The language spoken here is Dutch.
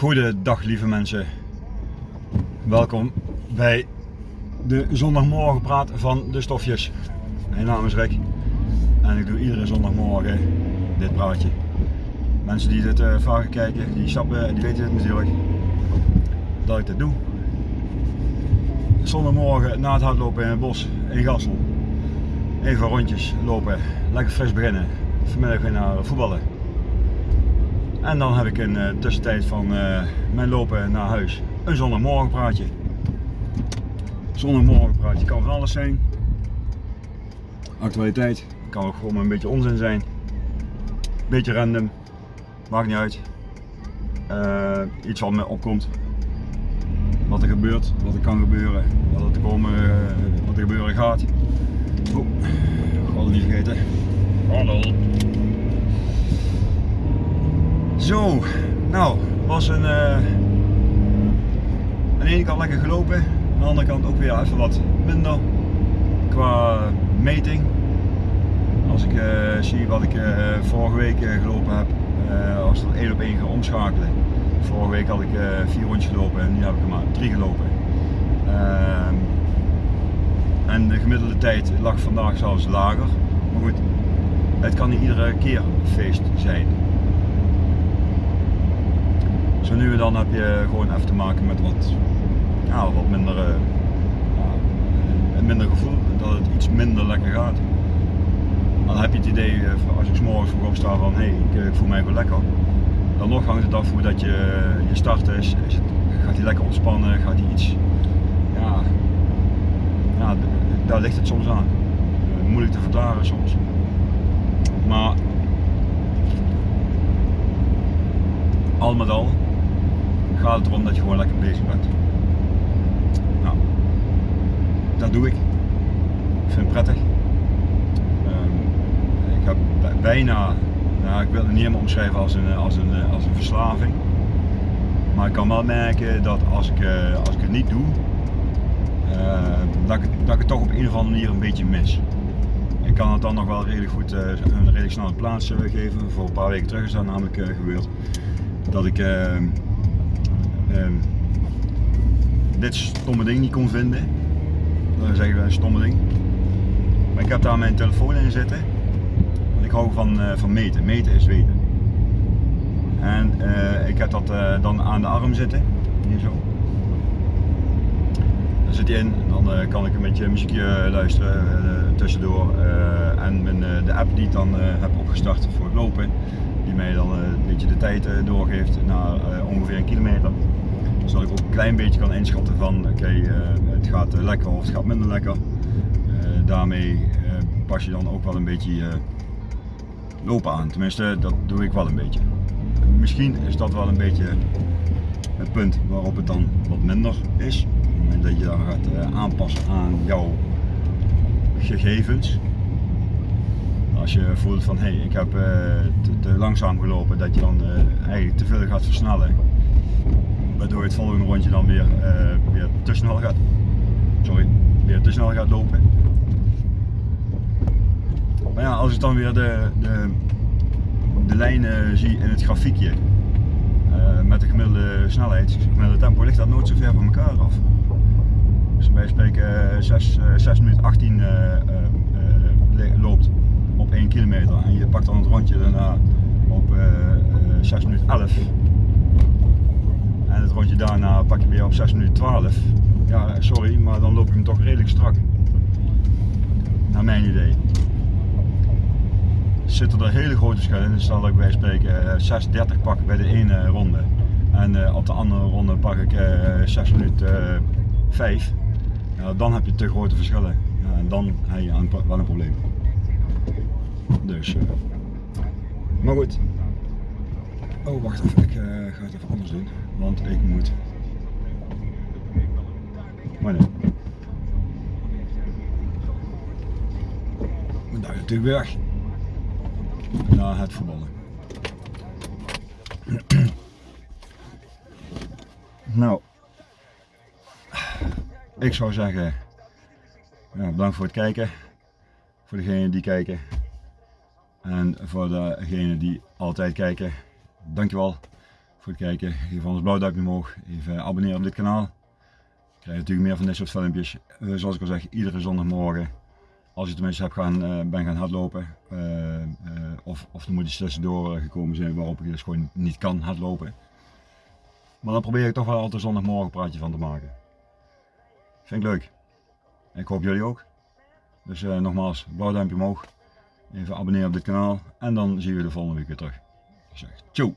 Goedendag lieve mensen. Welkom bij de zondagmorgenpraat van de stofjes. Mijn naam is Rick en ik doe iedere zondagmorgen dit praatje. Mensen die dit uh, vaker kijken, die snappen en die weten het natuurlijk dat ik dit doe. Zondagmorgen na het hardlopen in het bos in Gassel. Even rondjes lopen, lekker fris beginnen. Vanmiddag weer naar voetballen. En dan heb ik in de tussentijd van uh, mijn lopen naar huis een zondagmorgenpraatje. Zondagmorgenpraatje kan van alles zijn. Actualiteit, kan ook gewoon een beetje onzin zijn. Beetje random, maakt niet uit. Uh, iets wat me opkomt. Wat er gebeurt, wat er kan gebeuren, wat er, te komen, wat er gebeuren gaat. Oh, ik had niet vergeten. Hallo. Zo, nou, was een, uh, aan de ene kant lekker gelopen, aan de andere kant ook weer even wat minder qua meting. Als ik uh, zie wat ik uh, vorige week gelopen heb, als ik 1 op 1 ga omschakelen. Vorige week had ik vier rondjes gelopen en nu heb ik er maar drie gelopen. Ehm, en de gemiddelde tijd lag vandaag zelfs lager. Maar goed, het kan niet iedere keer feest zijn. Zo nu en dan heb je gewoon even te maken met wat, ja, wat minder, uh, een minder gevoel, dat het iets minder lekker gaat. Dan heb je het idee, eh, als ik s morgens vroeg opsta van hé, hey, ik, ik, voel mij wel lekker. Dan nog hangt het af hoe dat je, je start is. gaat hij lekker ontspannen, gaat hij iets, ja, ja, daar ligt het soms aan. Moeilijk te verklaren soms. Maar al met al gaat het erom dat je gewoon lekker bezig bent. Nou, dat doe ik. Ik vind het prettig. Um, ik heb bijna, nou, ik wil het niet helemaal omschrijven als een, als, een, als een verslaving. Maar ik kan wel merken dat als ik, uh, als ik het niet doe, uh, dat, ik, dat ik het toch op een of andere manier een beetje mis. Ik kan het dan nog wel redelijk goed, een redelijk snelle plaats geven. Voor een paar weken terug is dat namelijk gebeurd. Dat ik ehm, dit stomme ding niet kon vinden. Dan zeggen we een stomme ding. Maar ik heb daar mijn telefoon in zitten. Want ik hou van, uh, van meten. Meten is weten. En uh, ik heb dat uh, dan aan de arm zitten. Hier zo. Daar zit hij in. En dan kan ik een beetje muziekje luisteren tussendoor. en mijn, de app die ik dan heb opgestart voor het lopen. Die mij dan een beetje de tijd doorgeeft naar ongeveer een kilometer zodat ik ook een klein beetje kan inschatten van oké, uh, het gaat uh, lekker of het gaat minder lekker. Uh, daarmee pas je dan ook wel een beetje lopen aan. Tenminste, dat doe ik wel een beetje. Misschien is dat wel een beetje het punt waarop het dan wat minder is. Dat je dan gaat aanpassen aan jouw gegevens. Als je voelt van hé, hey, ik heb te, te, langzaam gelopen, dat je dan eigenlijk te veel gaat versnellen waardoor het volgende rondje dan weer, uh, weer te snel gaat, sorry, weer te snel gaat lopen. Maar ja, als ik dan weer de, de, de lijnen zie in het grafiekje uh, met de gemiddelde snelheid, gemiddelde tempo, ligt dat nooit zo ver van elkaar af. Dus wij spreken 6, uh, 6 minuten 18 uh, loopt op 1 kilometer en je pakt dan het rondje daarna op 6 minuten 11 en het rondje daarna pak je weer op 6 minuten 12. Ja, sorry, maar dan loop ik hem toch redelijk strak. Naar mijn idee. Zitten er hele grote verschillen in. Dus zal ik bij spreken 6.30 eh, pakken bij de ene ronde. En uh, op de andere ronde pak ik uh, 6 minuten 5. Ja, dan heb je te grote verschillen. En dan heb je wel een probleem. Dus. Maar goed. Oh, wacht even. Ik ga het even anders doen want ik moet. Maar nee. Natuurlijk weg naar het voetballen. nou, ik zou zeggen, bedankt voor het kijken. Voor degenen die kijken. En voor degenen die altijd kijken, dankjewel voor het kijken. Geef ons blauw duimpje omhoog. Even abonneren op dit kanaal. Krijg je natuurlijk meer van dit soort filmpjes. Eh, zoals ik al zeg, iedere zondagmorgen. Als je tenminste hebt gaan, uh, ben gaan hardlopen. Uh, of, of er moet iets tussendoor gekomen zijn waarop ik dus gewoon niet kan hardlopen. Maar dan probeer ik toch wel altijd zondagmorgen een praatje van te maken. Vind ik leuk. ik hoop jullie ook. Dus nogmaals, blauw duimpje omhoog. Even abonneren op dit kanaal. En dan zien we de volgende week weer terug. Ik zeg, ciao!